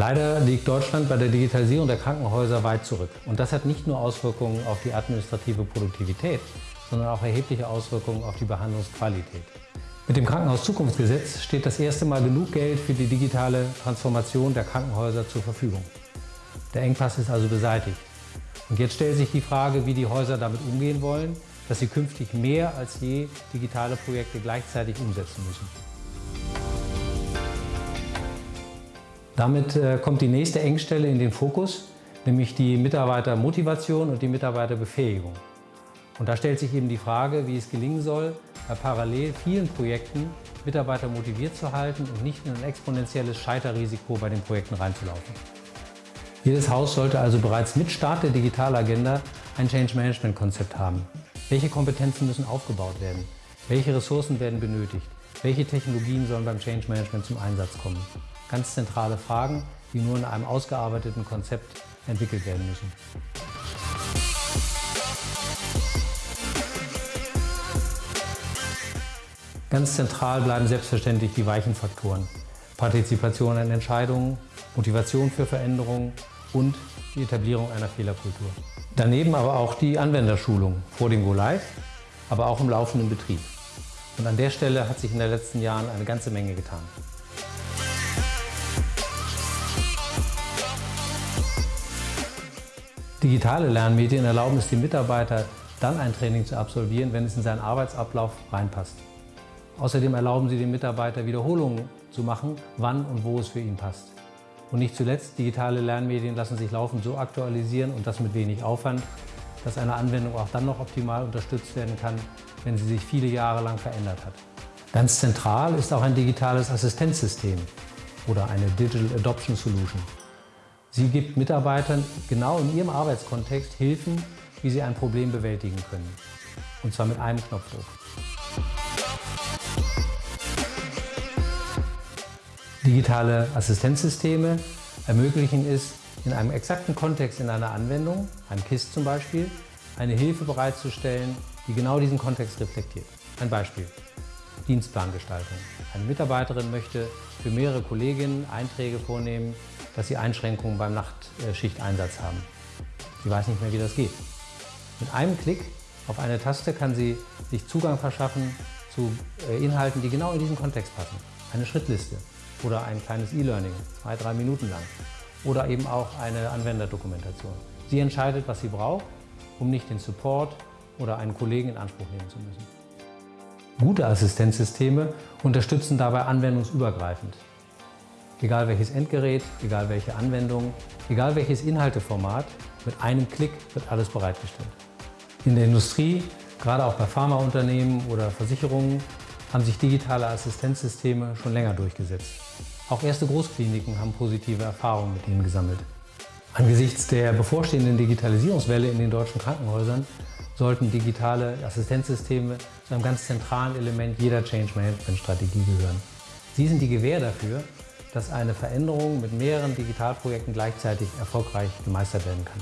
Leider liegt Deutschland bei der Digitalisierung der Krankenhäuser weit zurück. Und das hat nicht nur Auswirkungen auf die administrative Produktivität, sondern auch erhebliche Auswirkungen auf die Behandlungsqualität. Mit dem Krankenhauszukunftsgesetz steht das erste Mal genug Geld für die digitale Transformation der Krankenhäuser zur Verfügung. Der Engpass ist also beseitigt. Und jetzt stellt sich die Frage, wie die Häuser damit umgehen wollen, dass sie künftig mehr als je digitale Projekte gleichzeitig umsetzen müssen. Damit äh, kommt die nächste Engstelle in den Fokus, nämlich die Mitarbeitermotivation und die Mitarbeiterbefähigung. Und da stellt sich eben die Frage, wie es gelingen soll, bei parallel vielen Projekten Mitarbeiter motiviert zu halten und nicht in ein exponentielles Scheiterrisiko bei den Projekten reinzulaufen. Jedes Haus sollte also bereits mit Start der Digitalagenda ein Change Management Konzept haben. Welche Kompetenzen müssen aufgebaut werden? Welche Ressourcen werden benötigt? Welche Technologien sollen beim Change Management zum Einsatz kommen? Ganz zentrale Fragen, die nur in einem ausgearbeiteten Konzept entwickelt werden müssen. Ganz zentral bleiben selbstverständlich die weichen Faktoren. Partizipation an Entscheidungen, Motivation für Veränderungen und die Etablierung einer Fehlerkultur. Daneben aber auch die Anwenderschulung vor dem Go-Live, aber auch im laufenden Betrieb. Und an der Stelle hat sich in den letzten Jahren eine ganze Menge getan. Digitale Lernmedien erlauben es dem Mitarbeiter, dann ein Training zu absolvieren, wenn es in seinen Arbeitsablauf reinpasst. Außerdem erlauben sie dem Mitarbeiter Wiederholungen zu machen, wann und wo es für ihn passt. Und nicht zuletzt, digitale Lernmedien lassen sich laufend so aktualisieren und das mit wenig Aufwand, dass eine Anwendung auch dann noch optimal unterstützt werden kann, wenn sie sich viele Jahre lang verändert hat. Ganz zentral ist auch ein digitales Assistenzsystem oder eine Digital Adoption Solution. Sie gibt Mitarbeitern genau in ihrem Arbeitskontext Hilfen, wie sie ein Problem bewältigen können. Und zwar mit einem Knopfdruck. Digitale Assistenzsysteme ermöglichen es, in einem exakten Kontext in einer Anwendung, einem KISS zum Beispiel, eine Hilfe bereitzustellen, die genau diesen Kontext reflektiert. Ein Beispiel. Dienstplangestaltung. Eine Mitarbeiterin möchte für mehrere Kolleginnen Einträge vornehmen, dass sie Einschränkungen beim Nachtschichteinsatz haben. Sie weiß nicht mehr, wie das geht. Mit einem Klick auf eine Taste kann sie sich Zugang verschaffen zu äh, Inhalten, die genau in diesen Kontext passen. Eine Schrittliste, oder ein kleines E-Learning, zwei, drei Minuten lang. Oder eben auch eine Anwenderdokumentation. Sie entscheidet, was sie braucht, um nicht den Support oder einen Kollegen in Anspruch nehmen zu müssen. Gute Assistenzsysteme unterstützen dabei anwendungsübergreifend. Egal welches Endgerät, egal welche Anwendung, egal welches Inhalteformat, mit einem Klick wird alles bereitgestellt. In der Industrie, gerade auch bei Pharmaunternehmen oder Versicherungen, haben sich digitale Assistenzsysteme schon länger durchgesetzt. Auch erste Großkliniken haben positive Erfahrungen mit ihnen gesammelt. Angesichts der bevorstehenden Digitalisierungswelle in den deutschen Krankenhäusern sollten digitale Assistenzsysteme zu einem ganz zentralen Element jeder Change Management Strategie gehören. Sie sind die Gewähr dafür, dass eine Veränderung mit mehreren Digitalprojekten gleichzeitig erfolgreich gemeistert werden kann.